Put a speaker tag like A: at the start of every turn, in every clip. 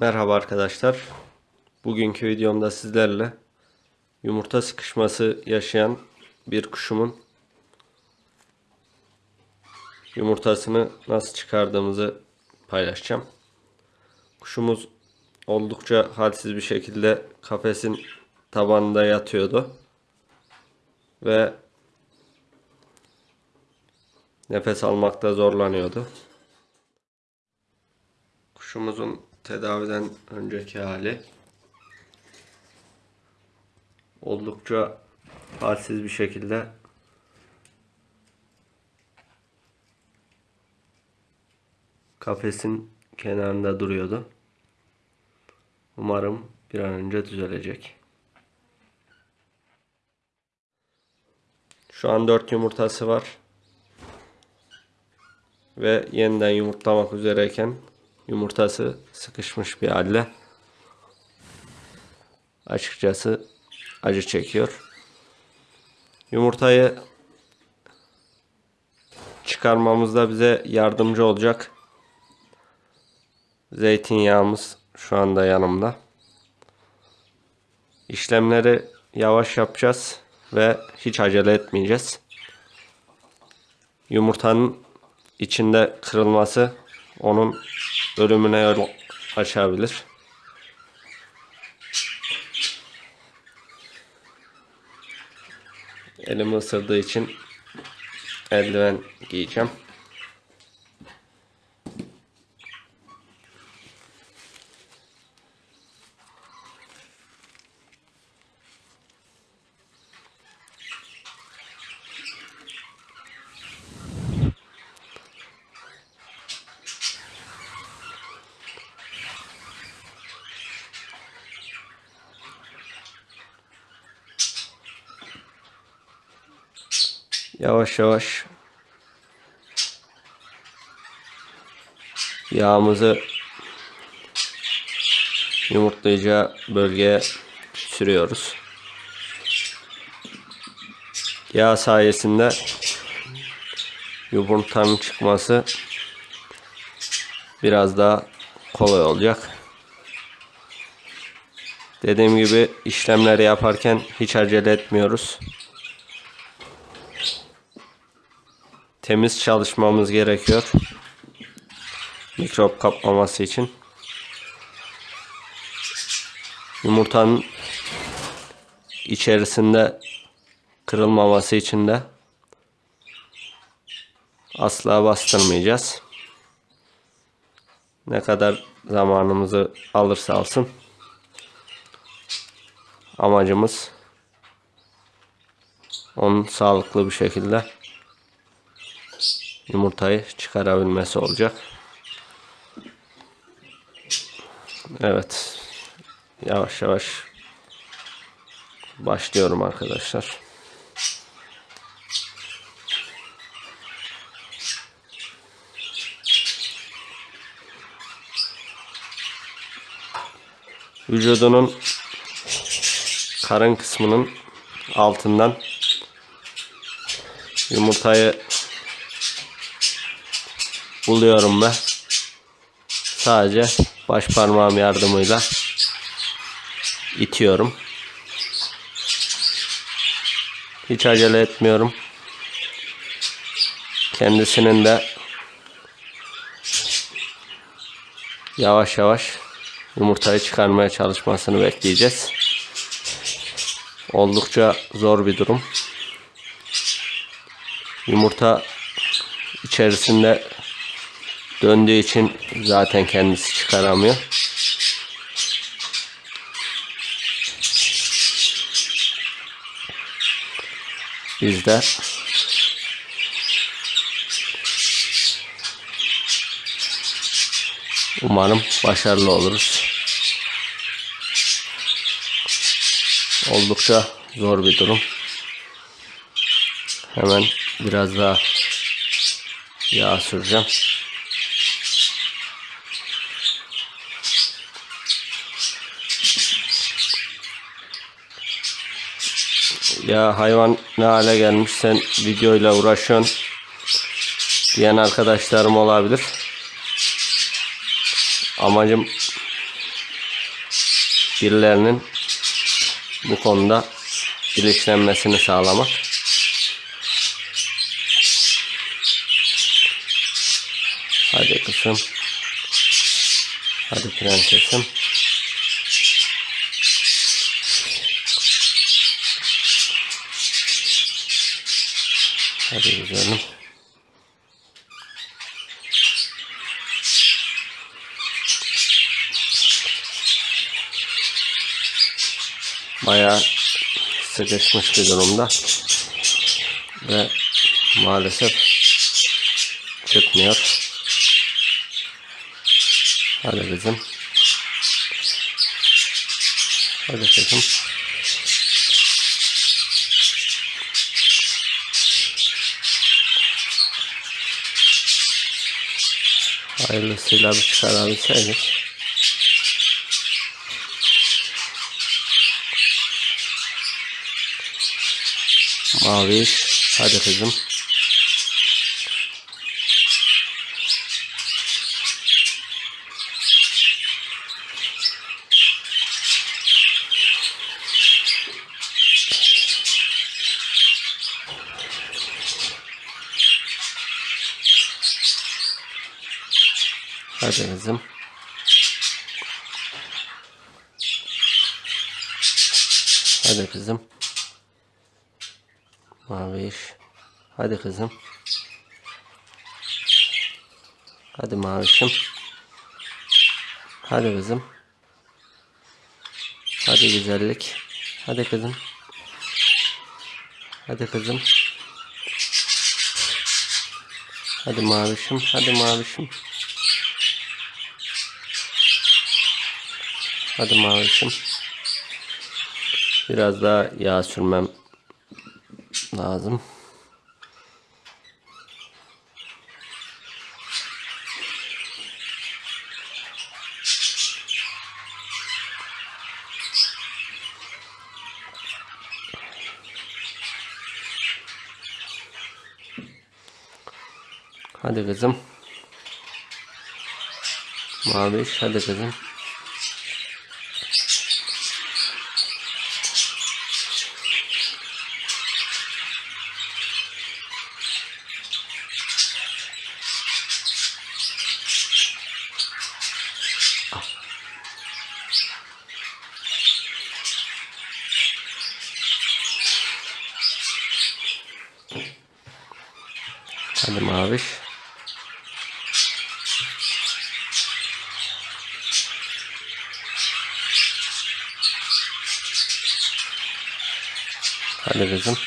A: Merhaba arkadaşlar. Bugünkü videomda sizlerle yumurta sıkışması yaşayan bir kuşumun yumurtasını nasıl çıkardığımızı paylaşacağım. Kuşumuz oldukça halsiz bir şekilde kafesin tabanında yatıyordu. Ve nefes almakta zorlanıyordu. Kuşumuzun tedaviden önceki hali oldukça halsiz bir şekilde kafesin kenarında duruyordu. Umarım bir an önce düzelecek. Şu an 4 yumurtası var. Ve yeniden yumurtlamak üzereyken yumurtası sıkışmış bir halde. Açıkçası acı çekiyor. Yumurtayı çıkarmamızda bize yardımcı olacak zeytinyağımız şu anda yanımda. İşlemleri yavaş yapacağız ve hiç acele etmeyeceğiz. Yumurtanın içinde kırılması onun ölümüne yol açabilir. Elimi ısırdığı için eldiven giyeceğim. Yavaş yavaş yağımızı yumurtlayacağı bölgeye sürüyoruz. Yağ sayesinde yumurtanın çıkması biraz daha kolay olacak. Dediğim gibi işlemleri yaparken hiç acele etmiyoruz. Temiz çalışmamız gerekiyor. Mikrop kapmaması için. Yumurtanın içerisinde kırılmaması için de asla bastırmayacağız. Ne kadar zamanımızı alırsa alsın. Amacımız onun sağlıklı bir şekilde yumurtayı çıkarabilmesi olacak. Evet. Yavaş yavaş başlıyorum arkadaşlar. Vücudunun karın kısmının altından yumurtayı buluyorum ben. Sadece baş parmağım yardımıyla itiyorum. Hiç acele etmiyorum. Kendisinin de yavaş yavaş yumurtayı çıkarmaya çalışmasını bekleyeceğiz. Oldukça zor bir durum. Yumurta içerisinde döndüğü için zaten kendisi çıkaramıyor. Biz de umarım başarılı oluruz. Oldukça zor bir durum. Hemen biraz daha yağ süreceğim. Ya hayvan ne hale gelmiş sen videoyla uğraşıyorsun diyen arkadaşlarım olabilir. Amacım birilerinin bu konuda bilinçlenmesini sağlamak. Hadi kızım. Hadi prensesim. Hadi güzelim. Bayağı sıkışmış bir durumda. Ve maalesef çıkmıyor. Hadi kızım. Hadi kızım. Hayırlısıyla bir çıkarabilseydik. Mavi. Hadi kızım. Kızım. Hadi kızım. Mavi iş. Hadi kızım. Hadi mavişim. Hadi kızım. Hadi güzellik. Hadi kızım. Hadi kızım. Hadi mavişim. Hadi mavişim. Hadi mavişim. Biraz daha yağ sürmem lazım. Hadi kızım. Maviş hadi kızım. Hadi maviş. Hadi kızım.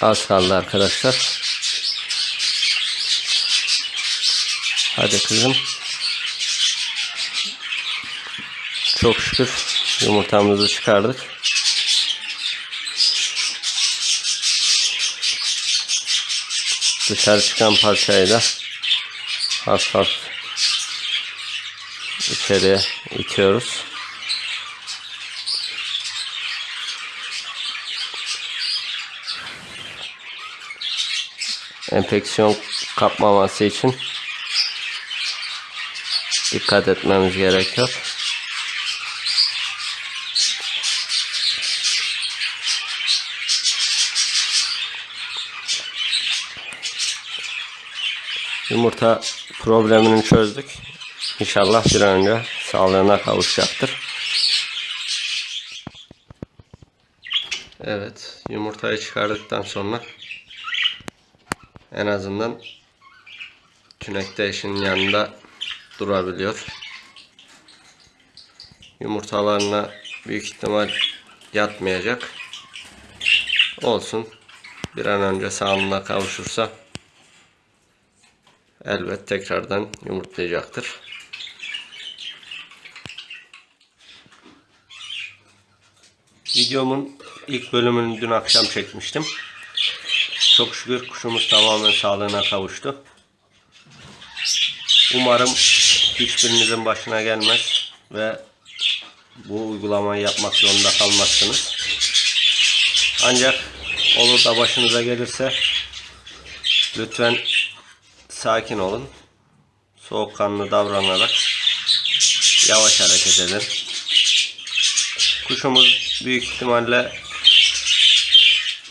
A: Az kaldı arkadaşlar. Hadi kızım. Çok şükür yumurtamızı çıkardık. Dışarı çıkan parçayı da hafif hafif içeriye itiyoruz. Enfeksiyon kapmaması için dikkat etmemiz gerekiyor. Yumurta problemini çözdük. İnşallah bir an önce sağlığına kavuşacaktır. Evet, yumurtayı çıkardıktan sonra en azından tünekte eşinin yanında durabiliyor. Yumurtalarına büyük ihtimal yatmayacak. Olsun. Bir an önce sağlığına kavuşursa elbet tekrardan yumurtlayacaktır. Videomun ilk bölümünü dün akşam çekmiştim. Çok şükür kuşumuz tamamen sağlığına kavuştu. Umarım hiçbirinizin başına gelmez ve bu uygulamayı yapmak zorunda kalmazsınız. Ancak olur da başınıza gelirse lütfen sakin olun. Soğukkanlı davranarak yavaş hareket edin. Kuşumuz büyük ihtimalle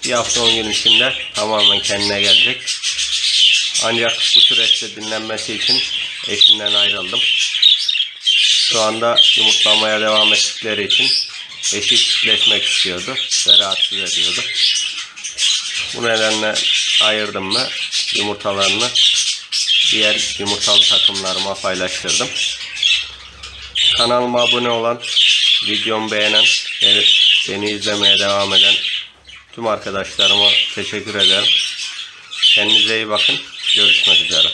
A: bir hafta 10 gün içinde tamamen kendine gelecek. Ancak bu süreçte dinlenmesi için eşinden ayrıldım. Şu anda yumurtlamaya devam ettikleri için eşi çiftleşmek istiyordu ve rahatsız ediyordu. Bu nedenle ayırdım mı yumurtalarını diğer yumurtalı takımlarıma paylaştırdım. Kanalıma abone olan, videomu beğenen, beni izlemeye devam eden tüm arkadaşlarıma teşekkür ederim. Kendinize iyi bakın. Görüşmek üzere.